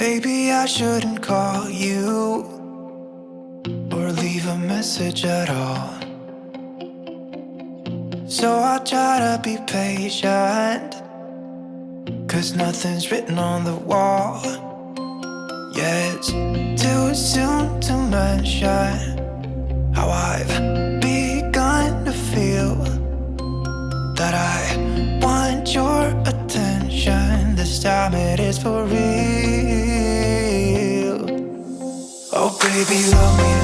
Maybe I shouldn't call you Or leave a message at all. So I try to be patient Cause nothing's written on the wall. Yeah, it's too soon to mention How I've begun to feel That I want your attention. This time it is for real. Baby, love me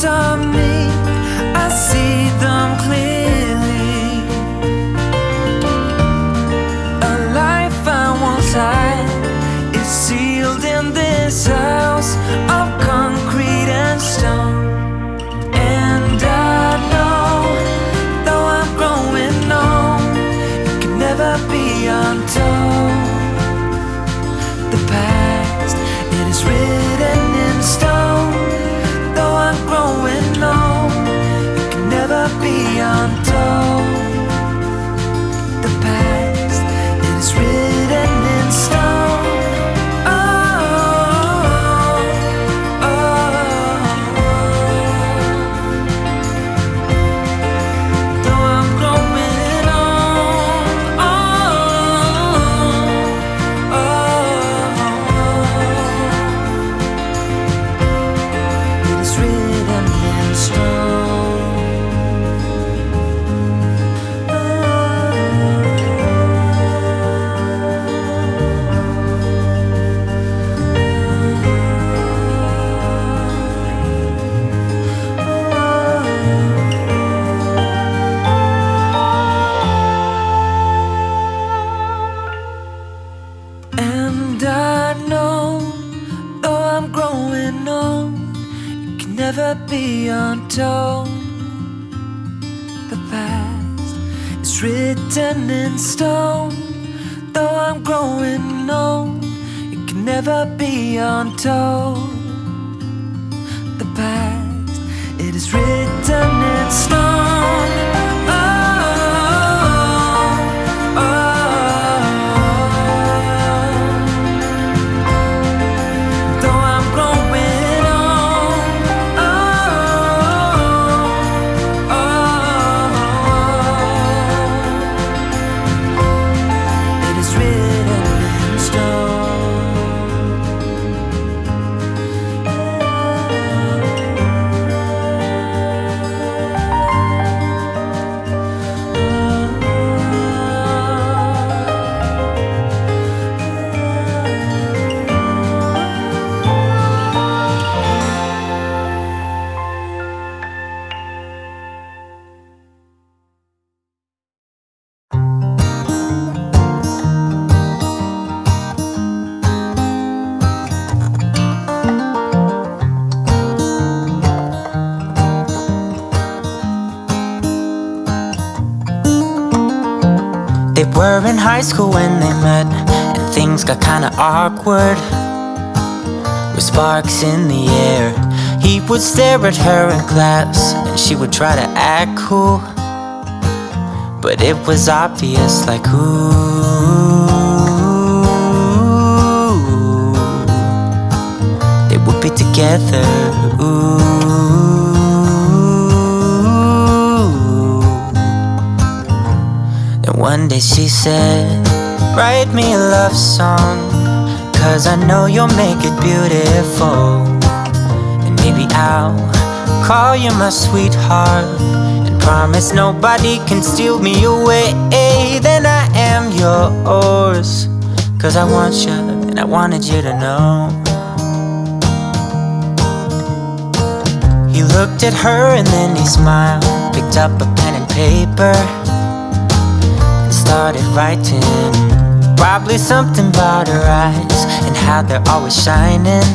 time. Stone. Though I'm growing old, it can never be untold. High school when they met And things got kinda awkward. With sparks in the air He would stare at her in class And she would try to act cool. But it was obvious like ooh. They would be together, ooh One day she said, write me a love song Cause I know you'll make it beautiful. And maybe I'll call you my sweetheart And promise nobody can steal me away. Then I am yours Cause I want you and I wanted you to know. He looked at her and then he smiled Picked up a pen and paper started writing. Probably something about her eyes And how they're always shining.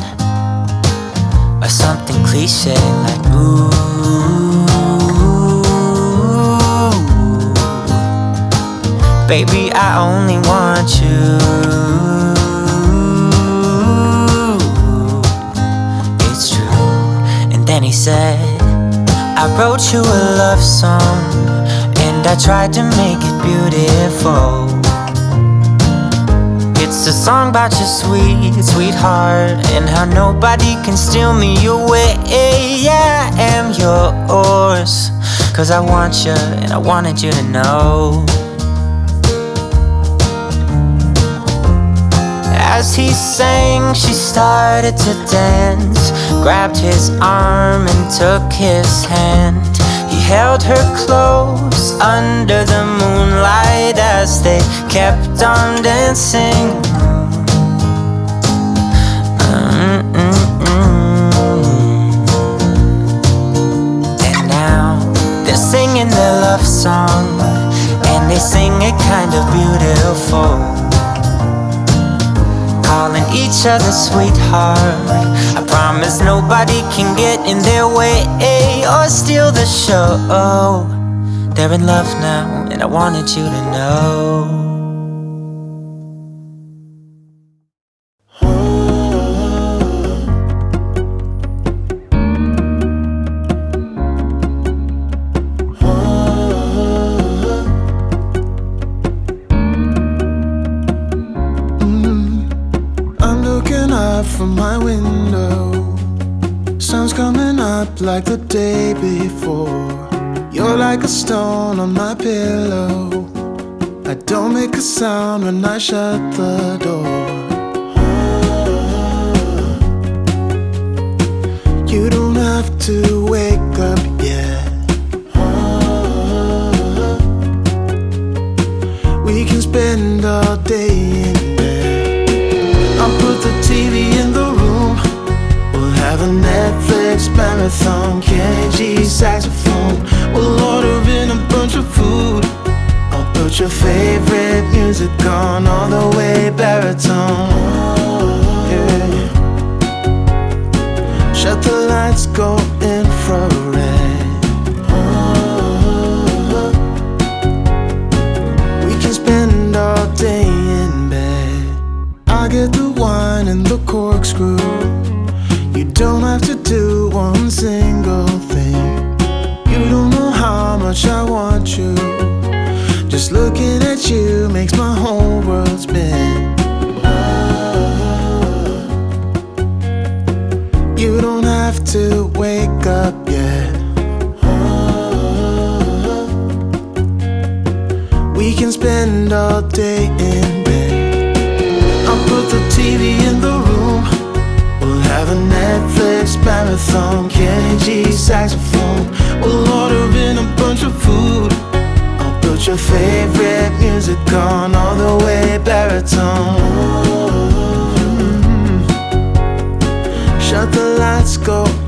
Or something cliche like ooh Baby, I only want you. It's true. And then he said I wrote you a love song I tried to make it beautiful. It's a song about your sweet, sweetheart And how nobody can steal me away. Yeah, I am yours Cause I want you and I wanted you to know. As he sang, she started to dance Grabbed his arm and took his hand held her close under the moonlight as they kept on dancing. And now they're singing their love song, and they sing it kind of beautiful each other sweetheart. I promise nobody can get in their way eh, or steal the show. They're in love now and I wanted you to know like the day before. You're like a stone on my pillow. I don't make a sound when I shut the door. You don't have to wake up yet. We can spend all day marathon Kenny G saxophone. We'll order in a bunch of food. I'll put your favorite music on All the way baritone. Oh, yeah. Shut the lights, go much I want you. Just looking at you makes my whole world spin. Oh. You don't have to wake up yet. Oh. We can spend all day in bed. I'll put the TV in the room. We'll have a Netflix marathon Kenny G saxophone. your favorite music on all the way baritone mm -hmm. Shut the lights, go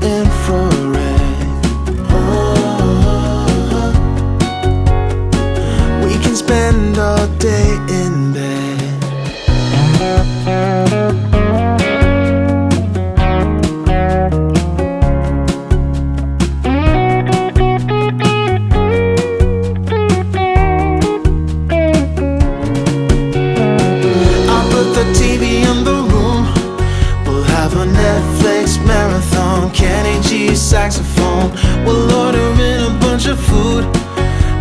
saxophone We'll order in a bunch of food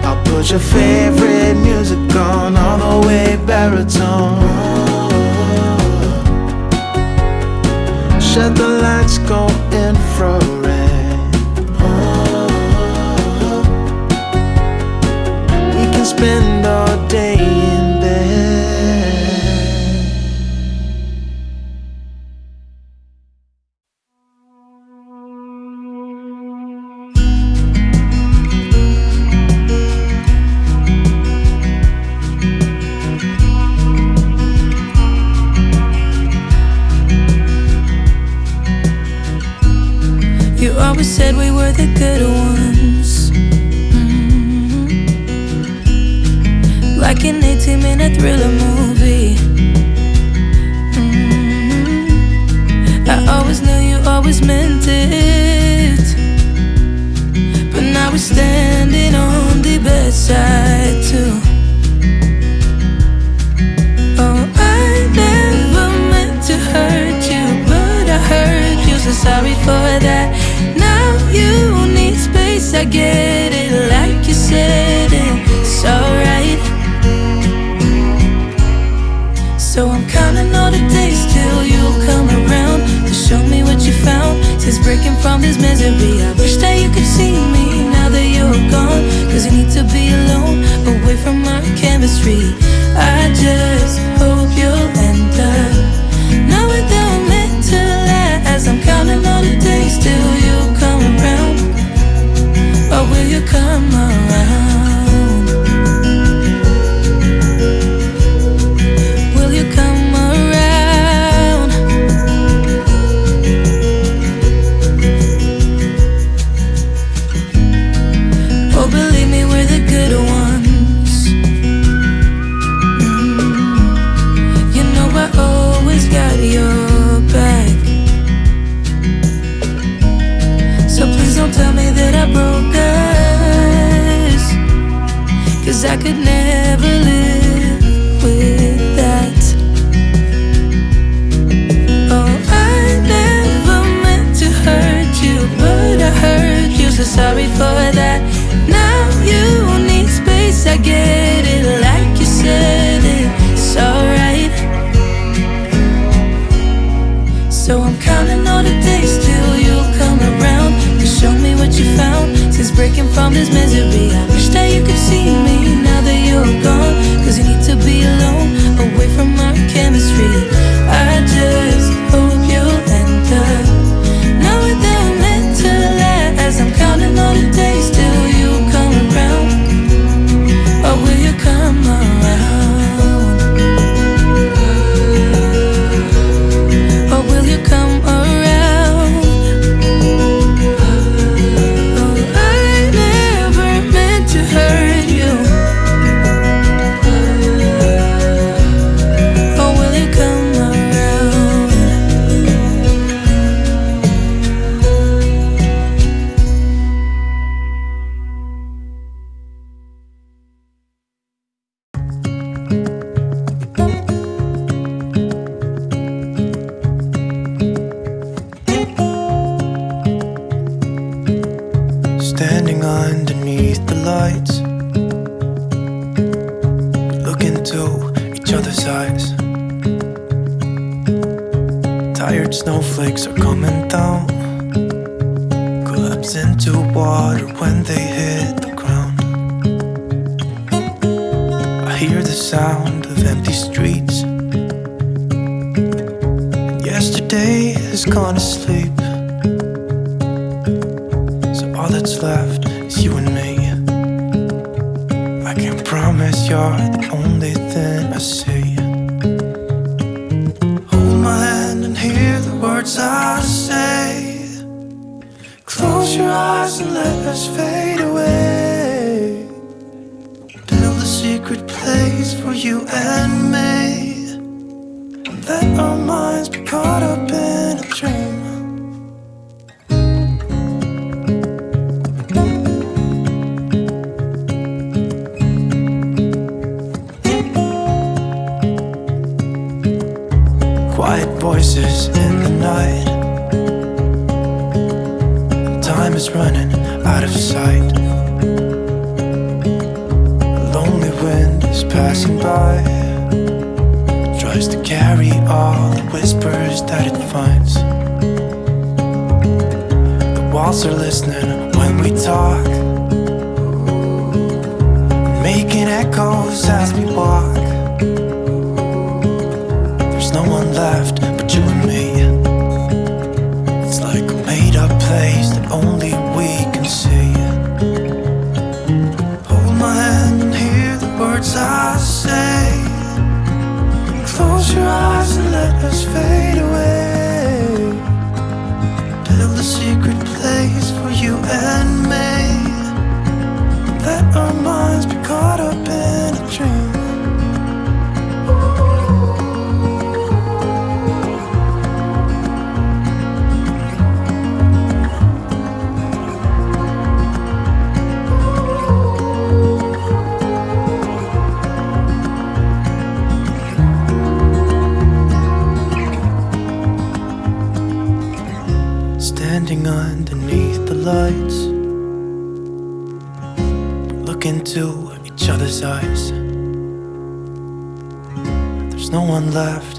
I'll put your favorite music on All the way baritone. Shut the lights, go infrared. We can spend this misery. Echoes as we walk. No one left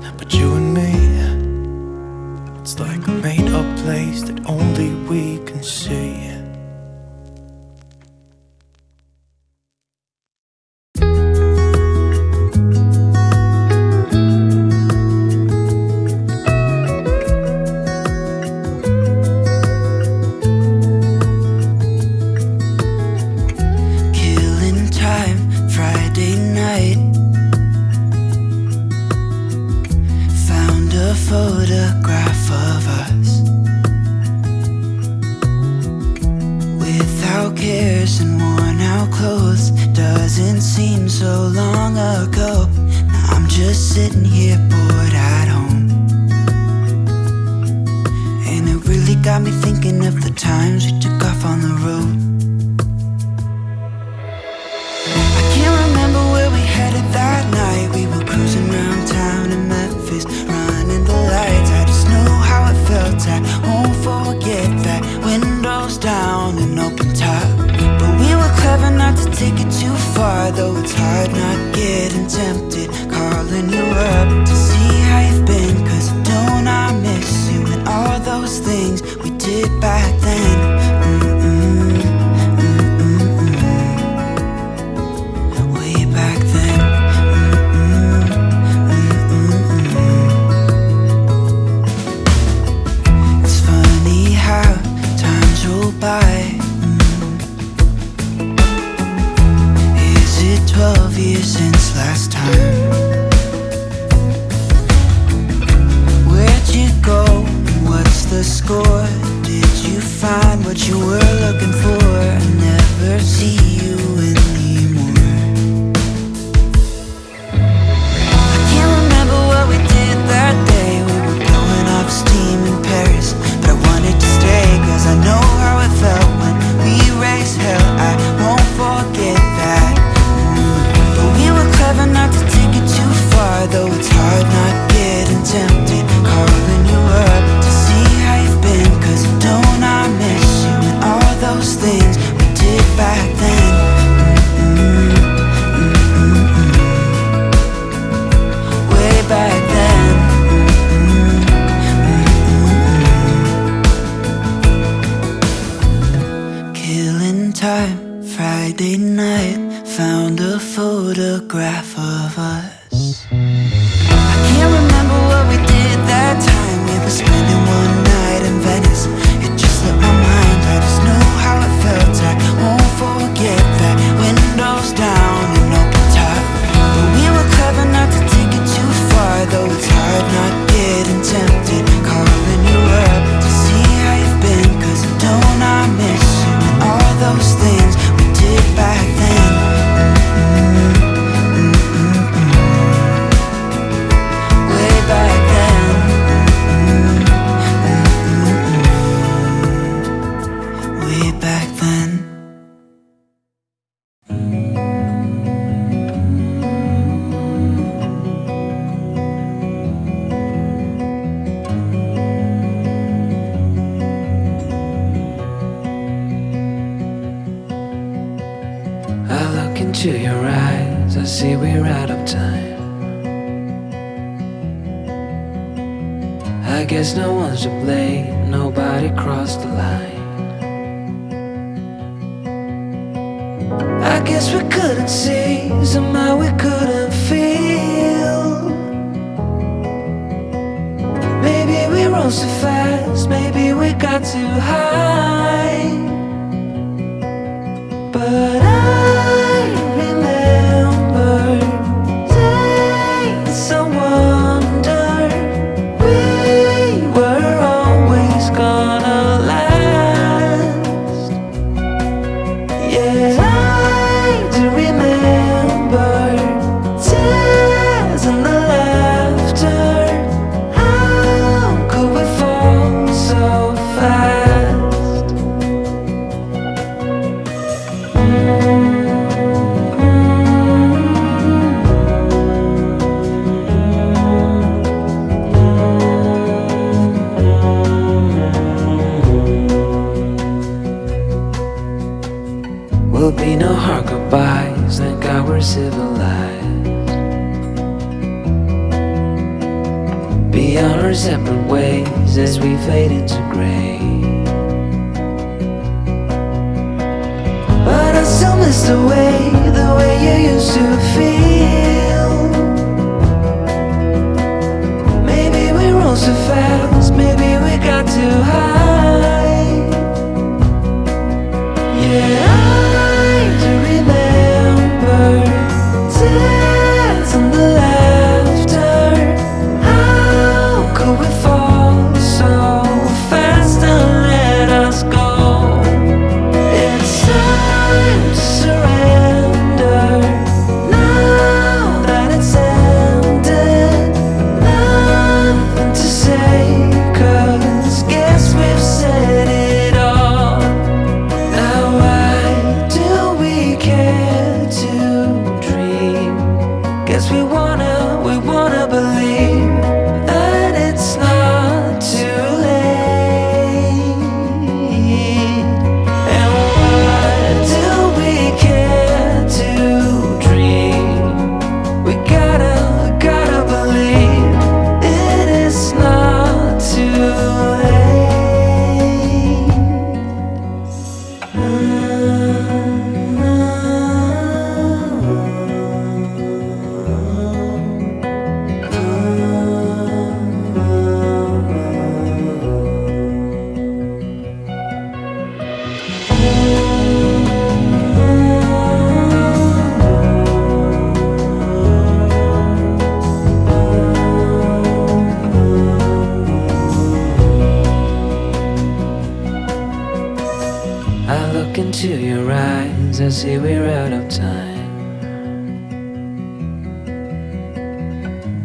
I look into your eyes, I see we're out of time.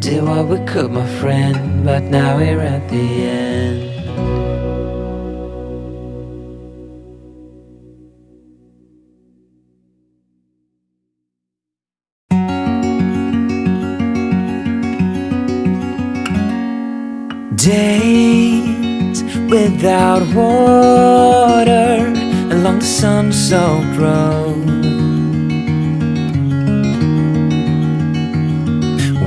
Did what we could, my friend, but now we're at the end. Days without water down the sun-soaked road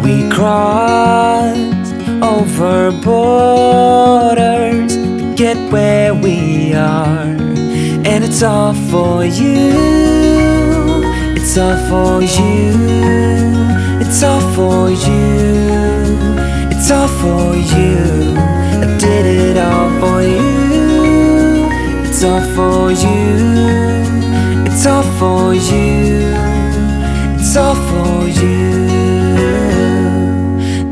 We crossed over borders to get where we are. And it's all for you, it's all for you. It's all for you, it's all for you. I did it all for you. It's all for you. It's all for you. It's all for you.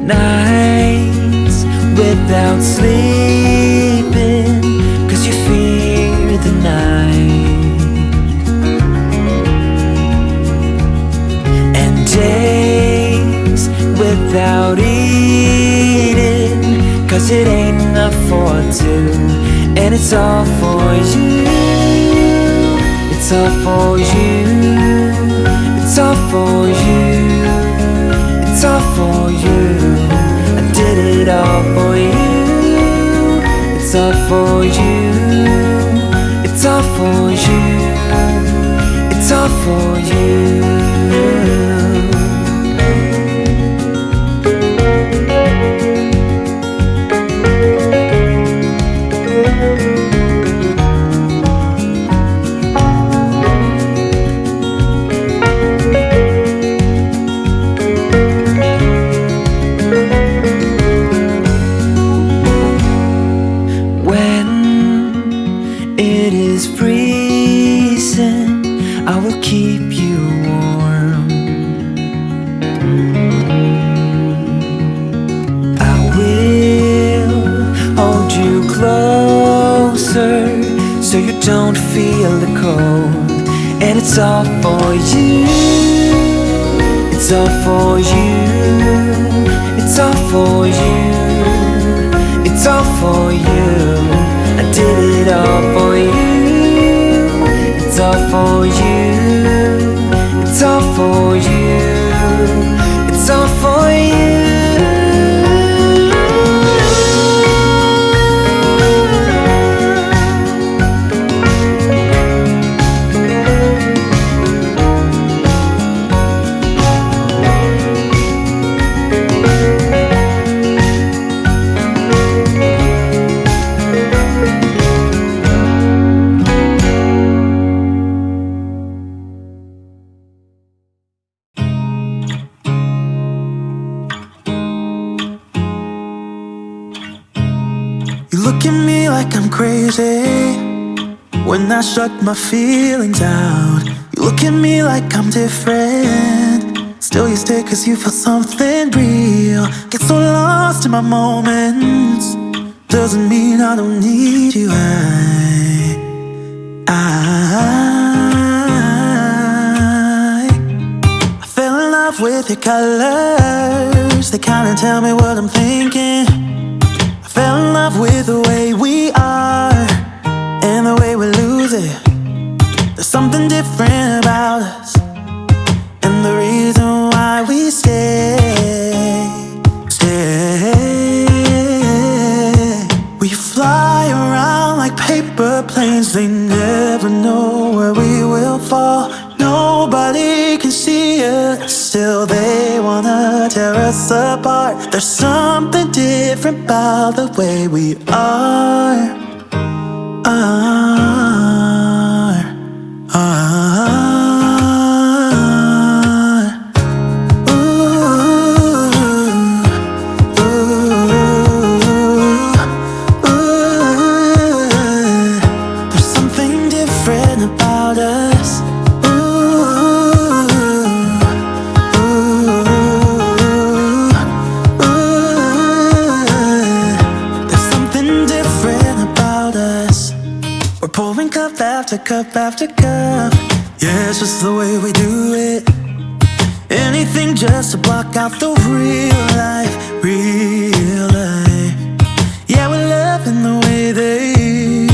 Nights without sleeping, cause you fear the night. And days without eating, cause it ain't enough for two. And it's all for you. It's all for you. It's all for you. It's all for you. I did it all for you. It's all for you. It's all for you. It's all for you. It's all for you. It's all for you. It's all for you. It's all for you. I did it all for you. It's all for you. It's all for you. It's all for when I shut my feelings out. You look at me like I'm different. Still, you stay cause you feel something real. Get so lost in my moments. Doesn't mean I don't need you. I, I, I fell in love with your colors. They kinda tell me what I'm thinking. I fell in love with the way we are There's something different about us, and the reason why we stay, stay. We fly around like paper planes, they never know where we will fall. Nobody can see us, still they wanna tear us apart. There's something different about the way we are. Are, are. After cup. Yeah, it's just the way we do it. Anything just to block out the real life, real life. Yeah, we're loving the way they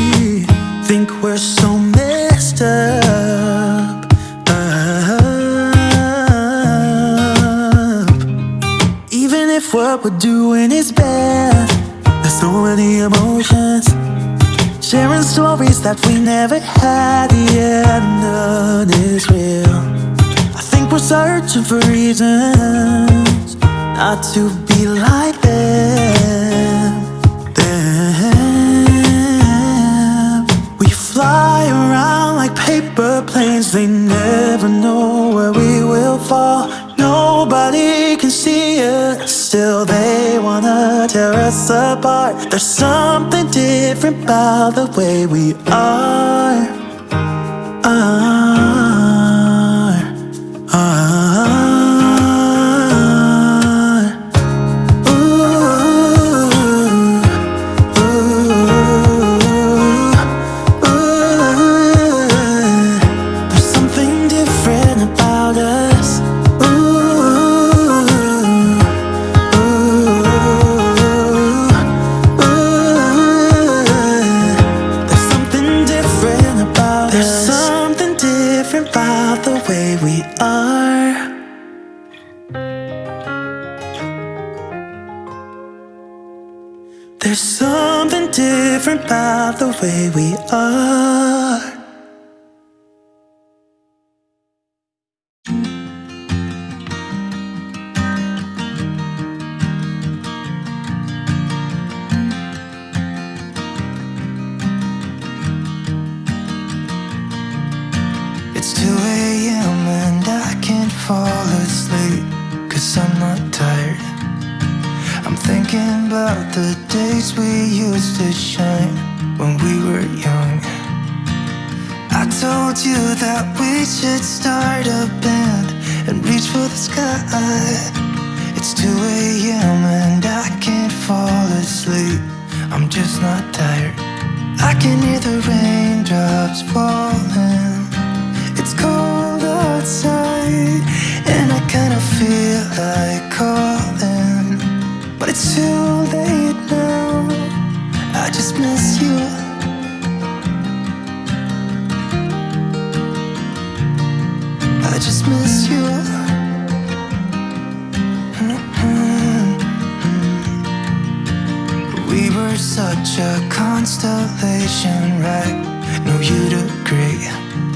think we're so messed up. up. Even if what we're doing is bad, there's so many emotions. Sharing stories that we never had. The end of real. I think we're searching for reasons Not to be like them. Them. We fly around like paper planes. They never know where we will fall. Nobody can see us. Still they wanna tear us apart There's something different about the way we are. Ah. about the way we are. calculation right. No, you'd agree.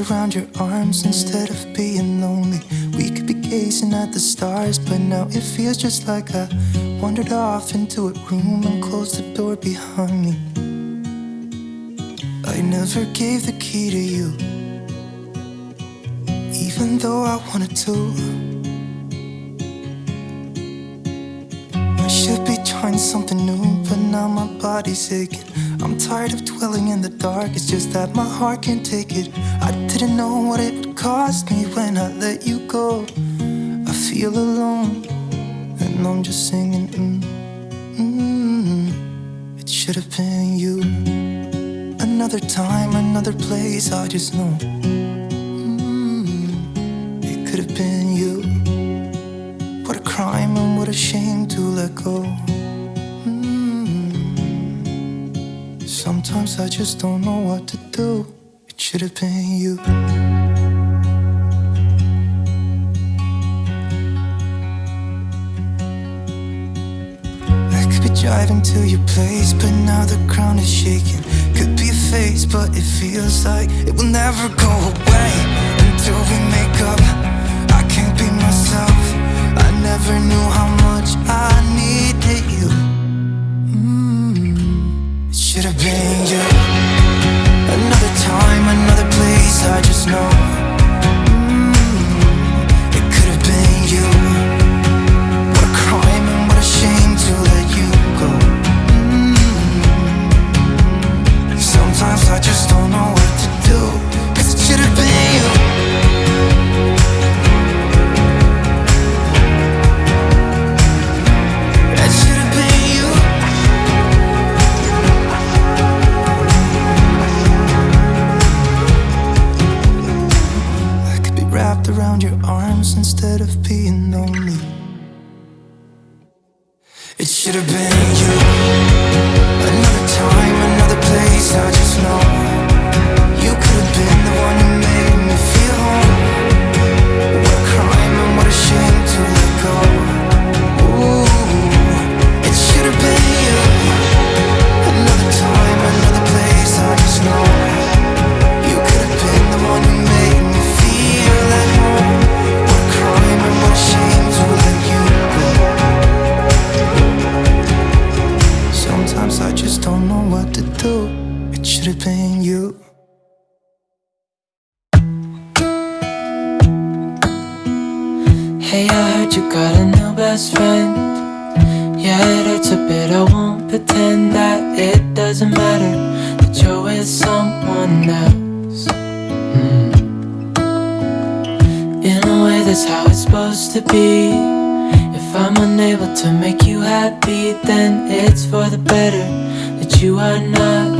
around your arms instead of being lonely. We could be gazing at the stars But now it feels just like I wandered off into a room And closed the door behind me. I never gave the key to you Even though I wanted to. I should be trying something new But now my body's aching. I'm tired of dwelling in the dark It's just that my heart can't take it. Didn't know what it would cost me when I let you go. I feel alone, and I'm just singing. Mm, mm, it should have been you. Another time, another place, I just know. Mm, it could have been you. What a crime and what a shame to let go. Mm. Sometimes I just don't know what to do. Should have been you. I could be driving to your place, but now the ground is shaking. Could be a face, but it feels like it will never go away until we make up. I can't be myself. I never knew how much I needed you. Mm, it should have been you. I just know. Best friend. Yeah, it hurts a bit. I won't pretend that it doesn't matter that you're with someone else. Hmm. In a way, that's how it's supposed to be. If I'm unable to make you happy, then it's for the better that you are not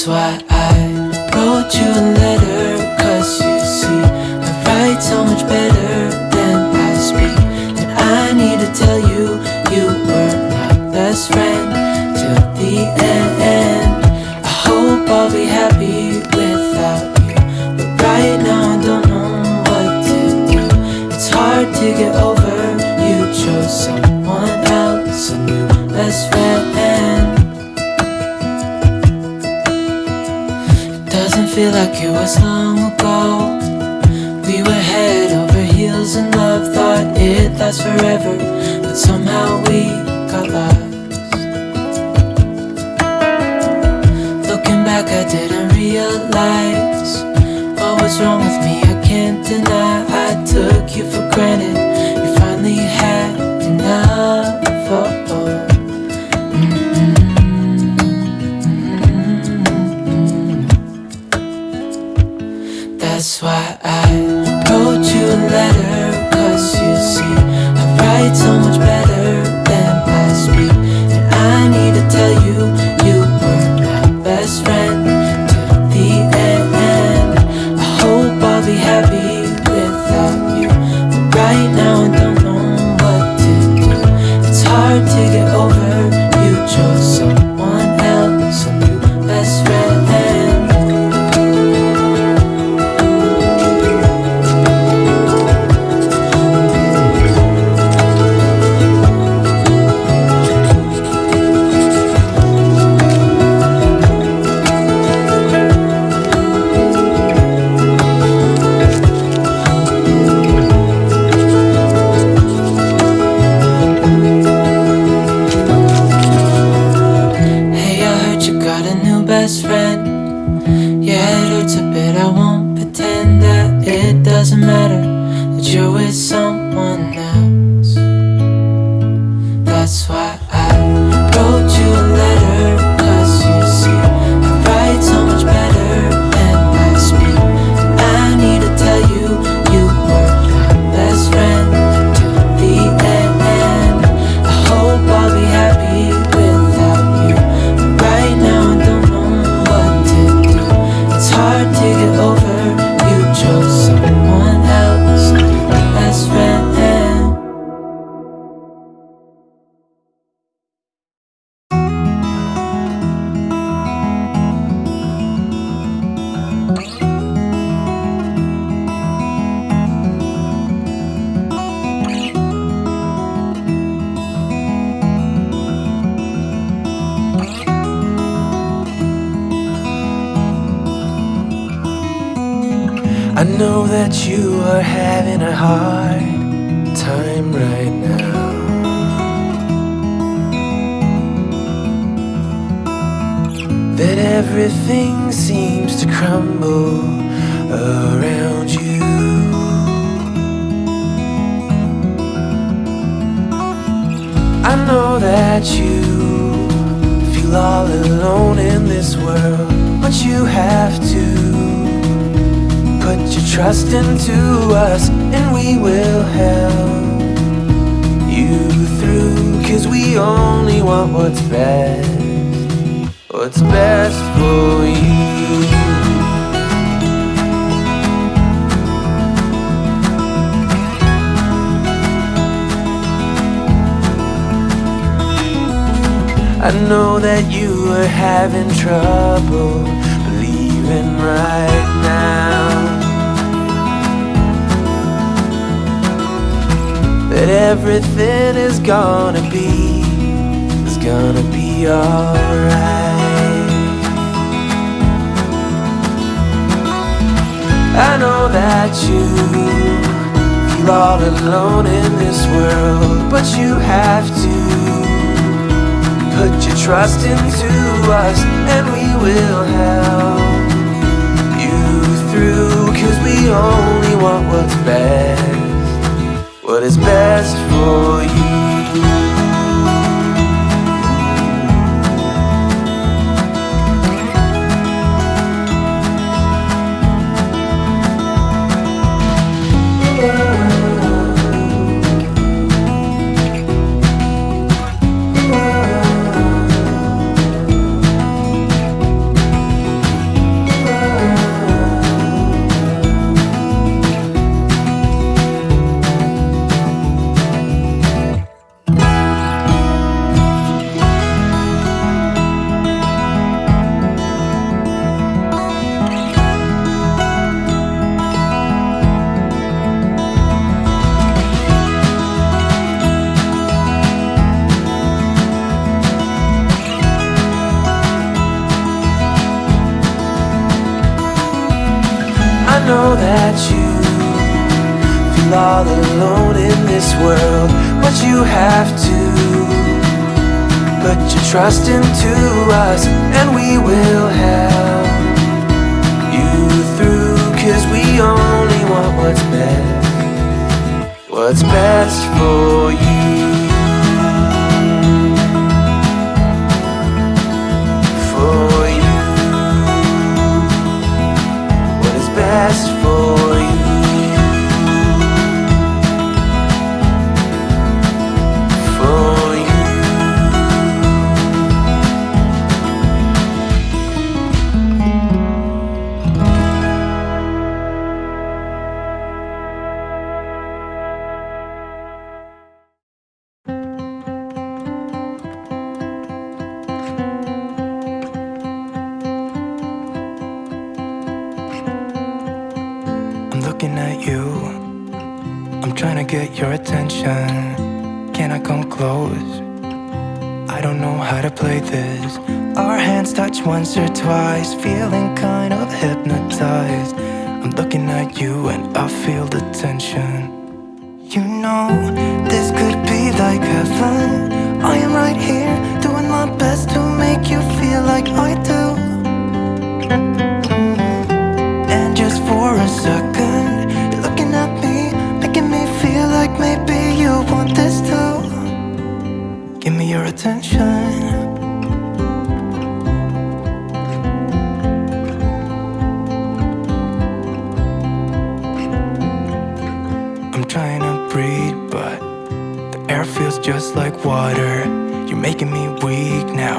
That's why I wrote you a letter Cause you see, I write so much better than I speak. And I need to tell you, you were my best friend Till the end. I hope I'll be happy without you. But right now I don't know what to do. It's hard to get over feel like it was long ago. We were head over heels in love, thought it lasts forever, but somehow we got lost. Looking back, I didn't realize what was wrong with me. I can't deny I took you for granted. You finally had enough. A letter Cause you see, I write so much better Trust into us and we will help you through Cause we only want what's best What's best for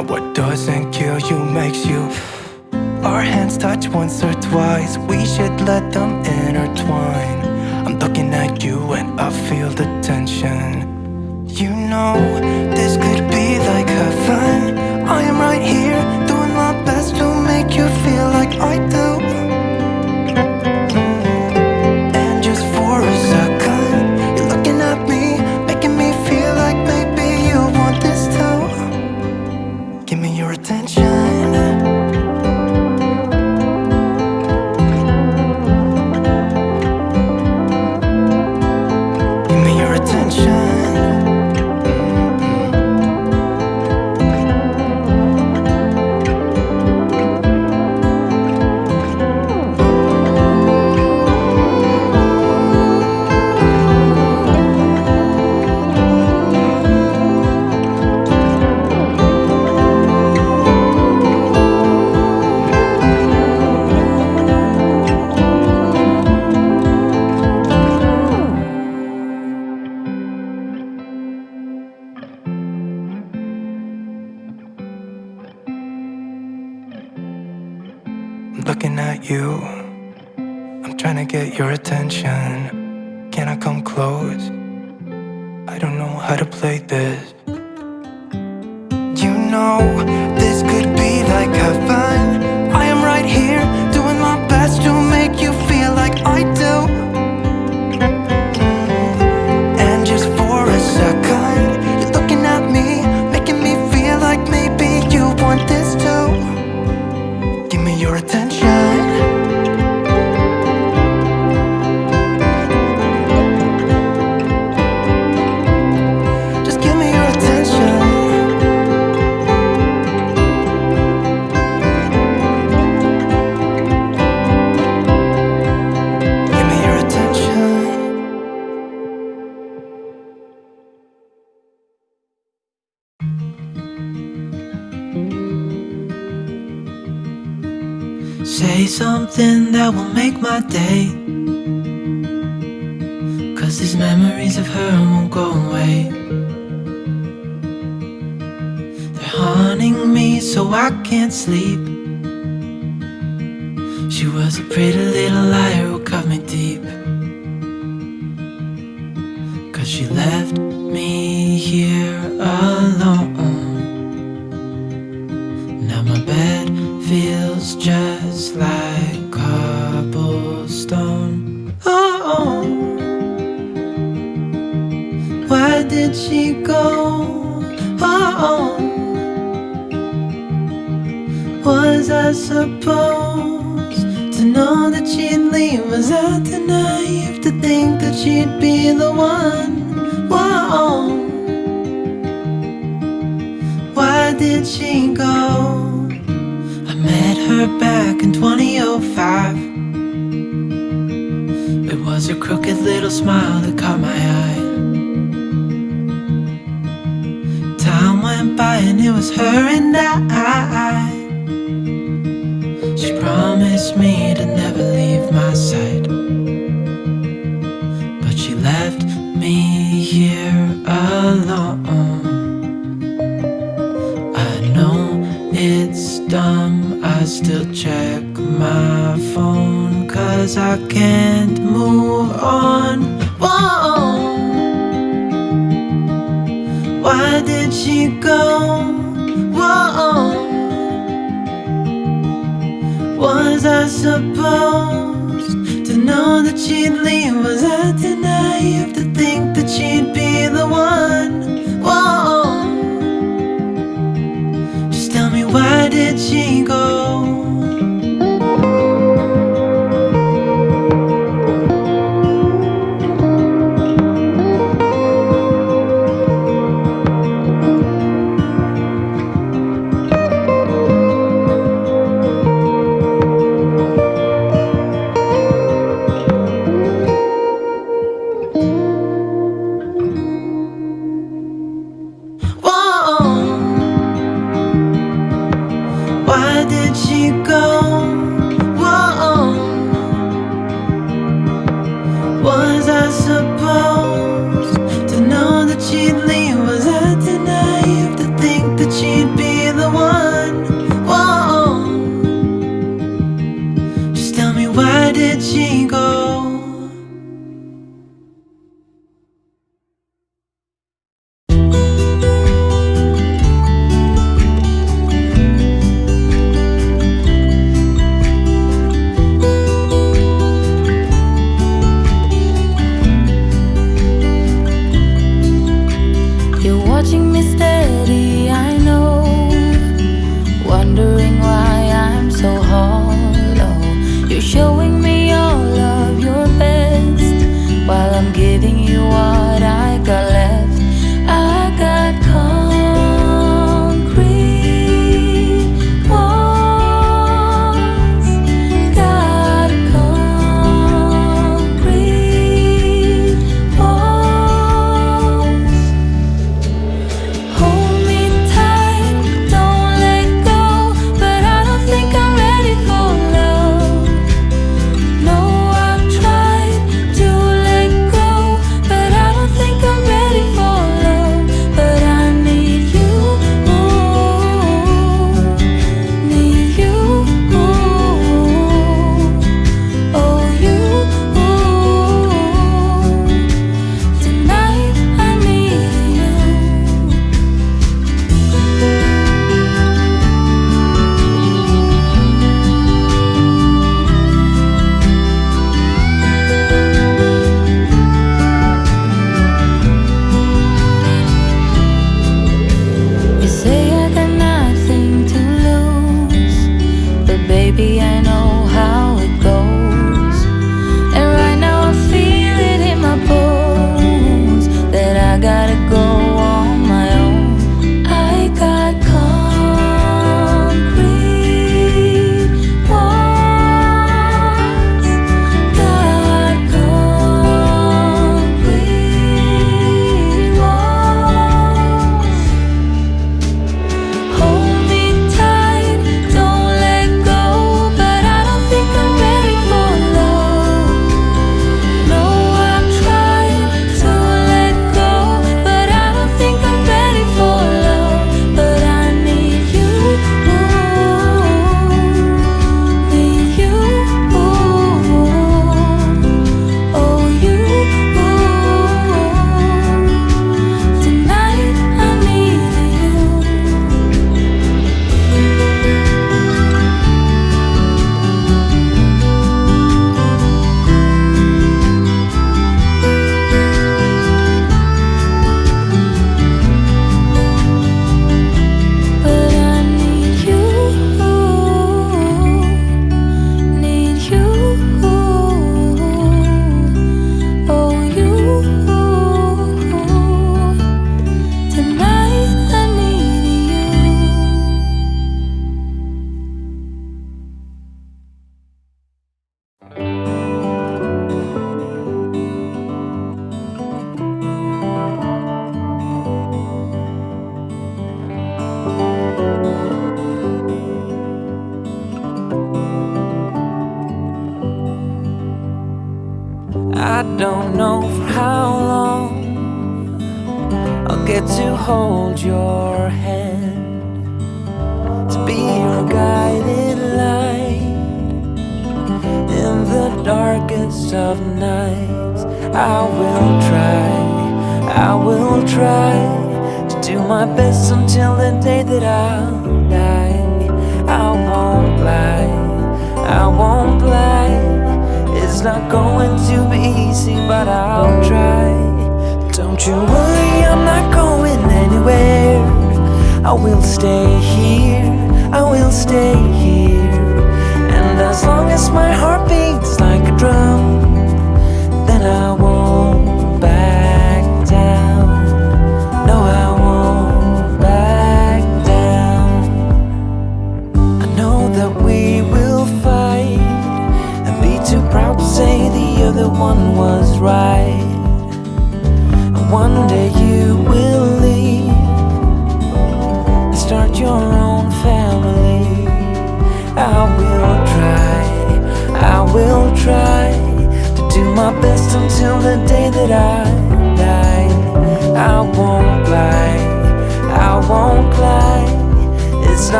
Now what doesn't kill you makes you. Our hands touch once or twice. We should let them intertwine. I'm looking at you and I feel the tension. You know, this could be like heaven I am right here, doing my best to make you feel like I do. Cause she left me here alone Now my bed feels just like cobblestone Oh, why did she go? Oh, was I supposed to know that she'd leave? Was I the naive to think that she'd be crooked little smile that caught my eye. Time went by and it was her and I. She promised me to never leave my side. But she left me here alone. I know it's dumb, I still check my phone Cause I can't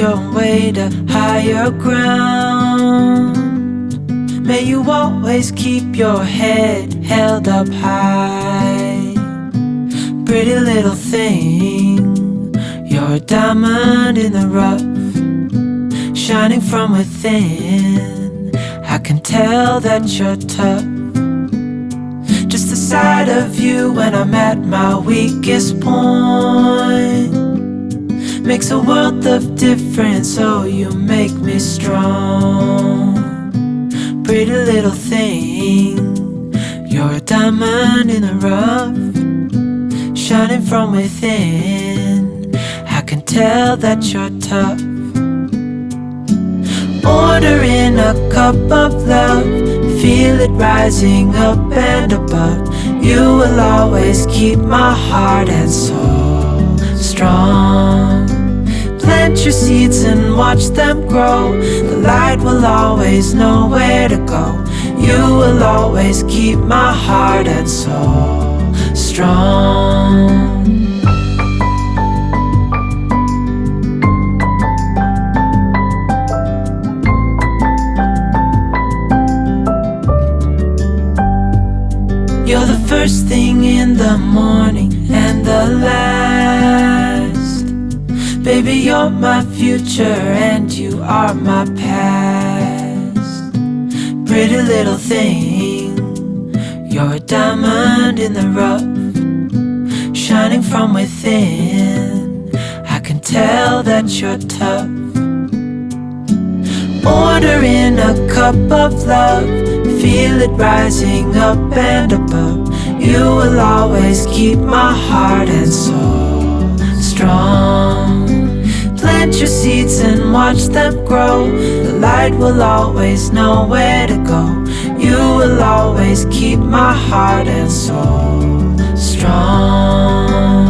your way to higher ground. May you always keep your head held up high. Pretty little thing, you're a diamond in the rough, shining from within. I can tell that you're tough. Just the sight of you when I'm at my weakest point makes a world of difference. Oh, you make me strong. Pretty little thing, you're a diamond in the rough, shining from within. I can tell that you're tough. Ordering a cup of love, feel it rising up and above. You will always keep my heart and soul strong. Plant your seeds and watch them grow. The light will always know where to go. You will always keep my heart and soul strong. You're the first thing in the morning and the last. Baby, you're my future and you are my past. Pretty little thing, you're a diamond in the rough, shining from within. I can tell that you're tough. Ordering a cup of love, feel it rising up and above. You will always keep my heart and soul strong. Plant your seeds and watch them grow. The light will always know where to go. You will always keep my heart and soul strong.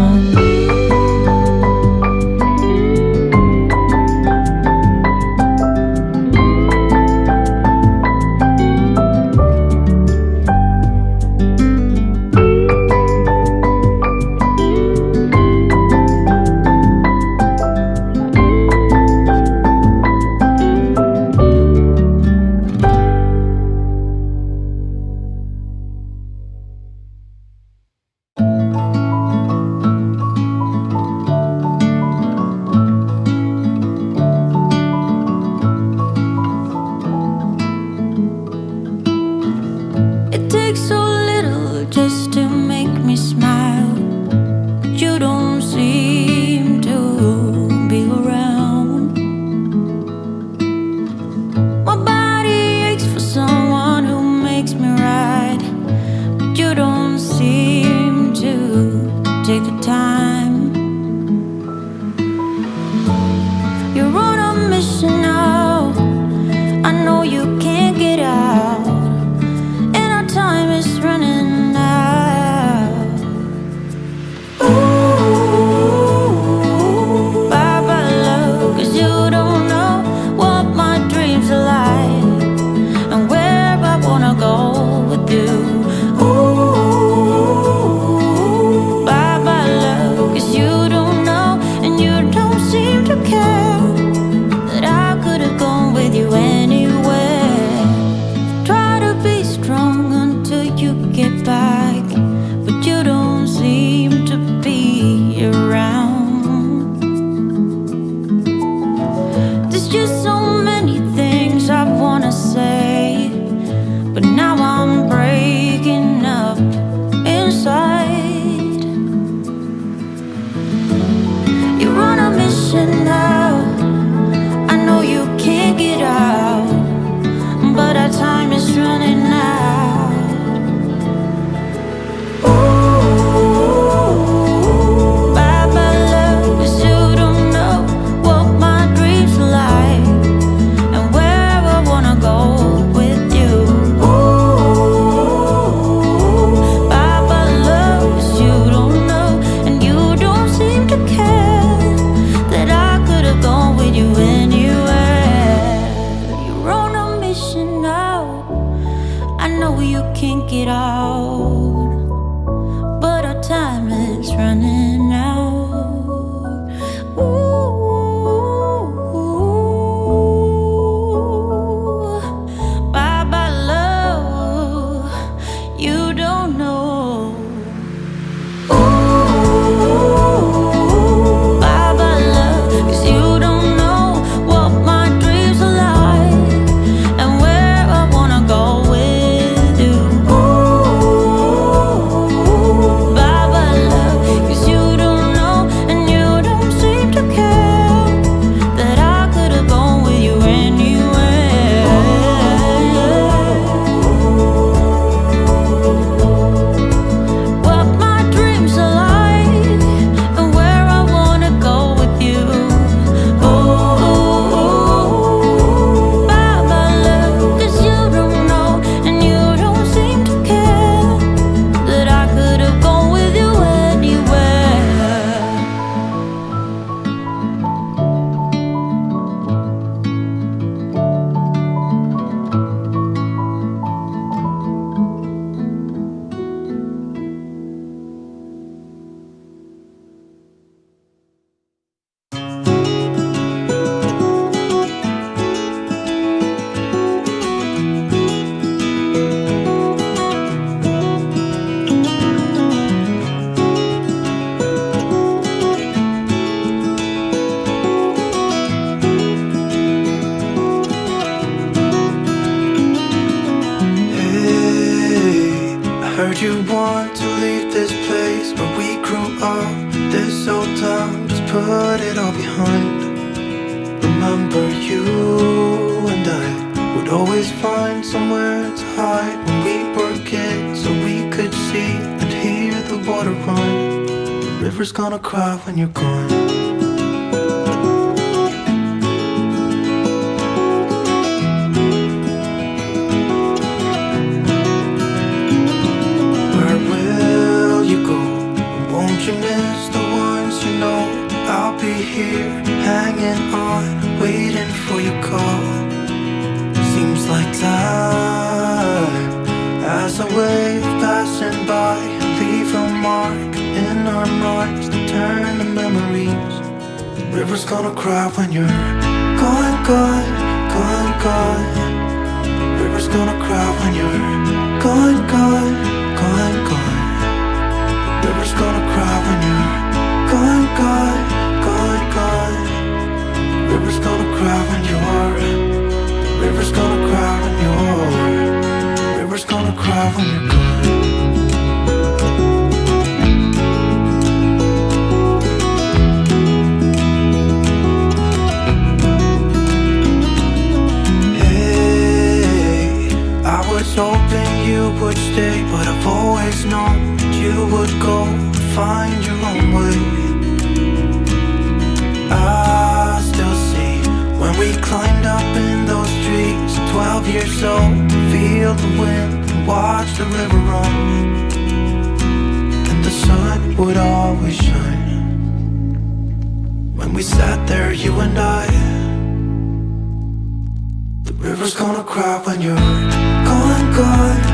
Rivers gonna cry when you're gone, gone.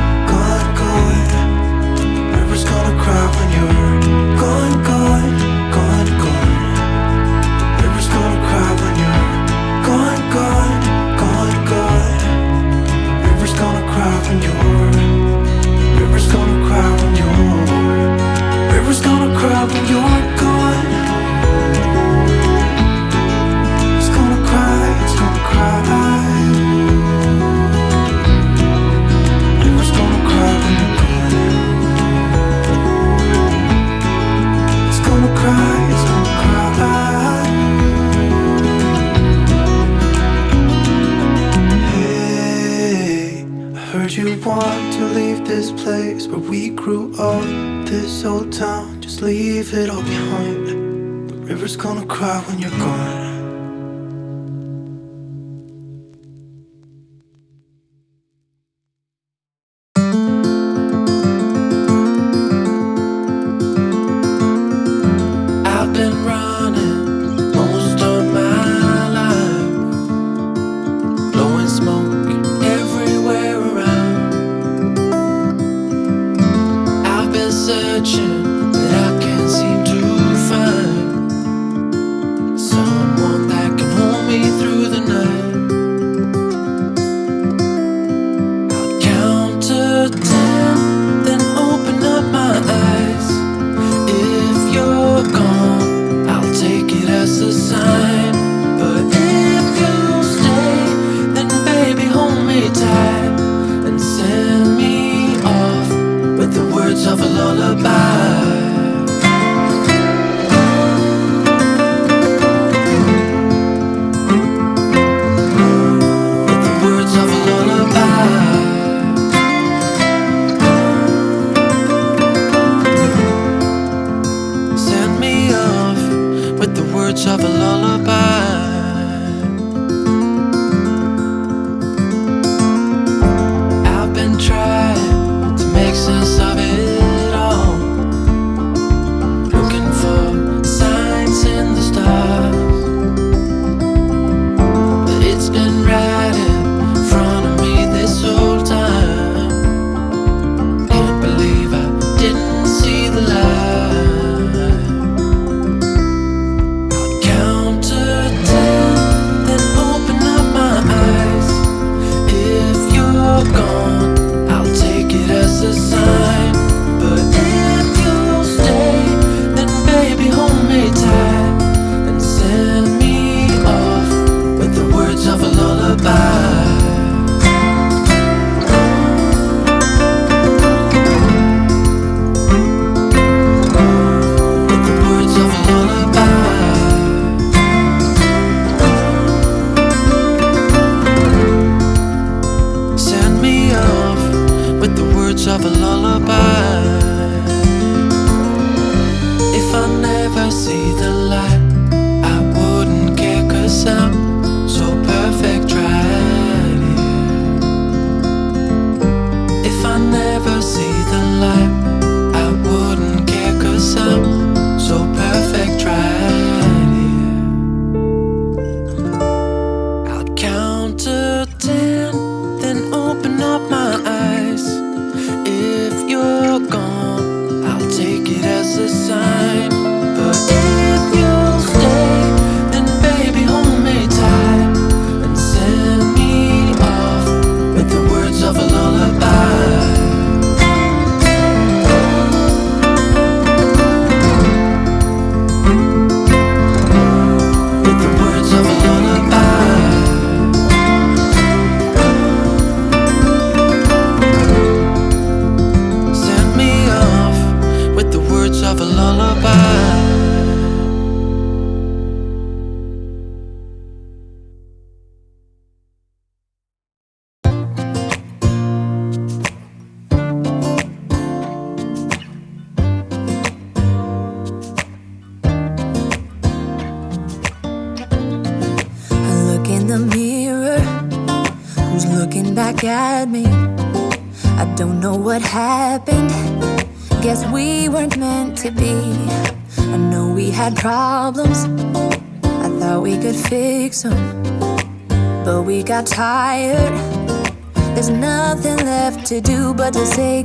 where we grew up This old town, just leave it all behind. The river's gonna cry when you're gone. to do but to say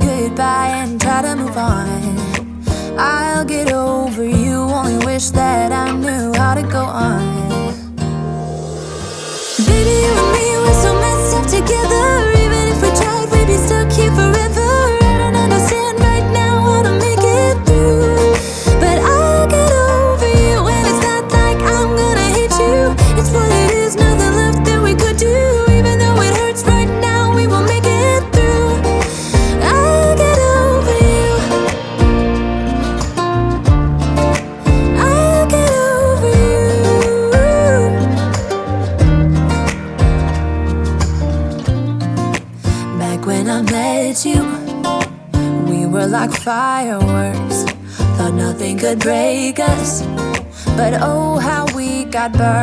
bad bird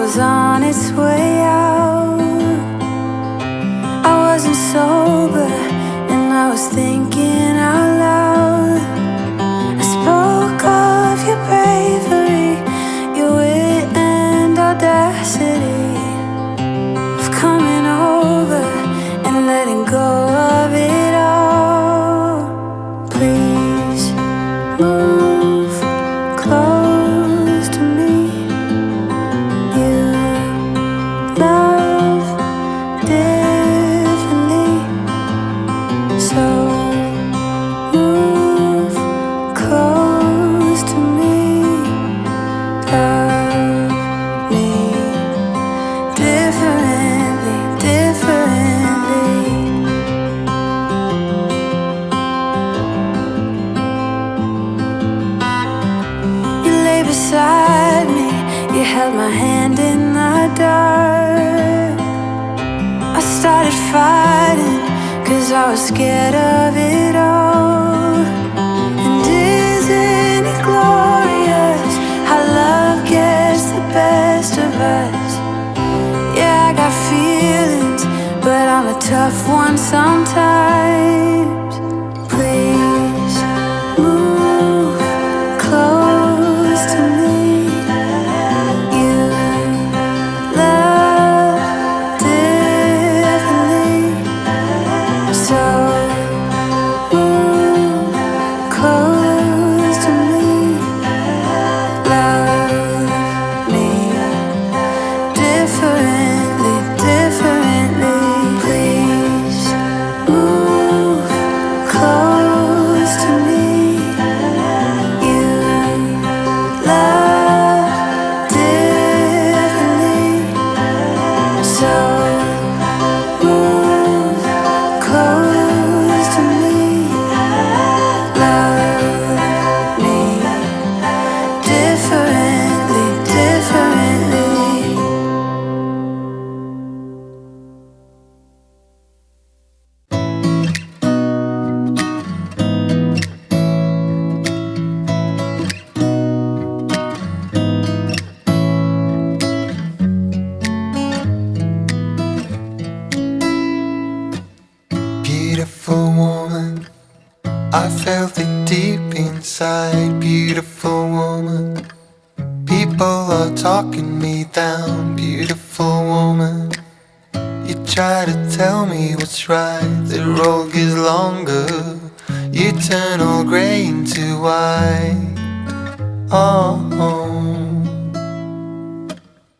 was on its way out. Beautiful woman, I felt it deep inside. Beautiful woman, people are talking me down. Beautiful woman, you try to tell me what's right. The road gets longer, you turn all gray into white. Oh.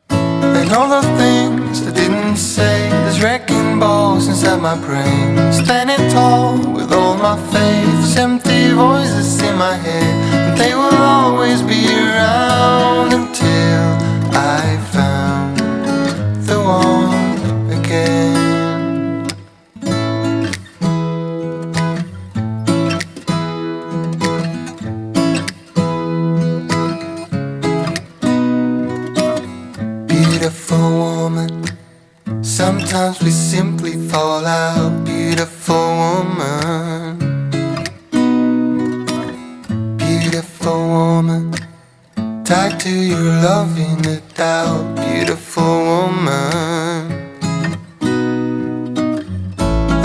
And all the things I didn't say There's wrecking balls inside my brain. Standing tall with all my faith Empty voices in my head Sometimes we simply fall out Beautiful woman. Beautiful woman. Tied to your love in the doubt Beautiful woman.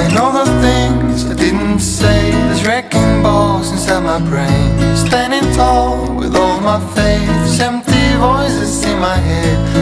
And all the things I didn't say There's wrecking balls inside my brain. Standing tall with all my faith Empty voices in my head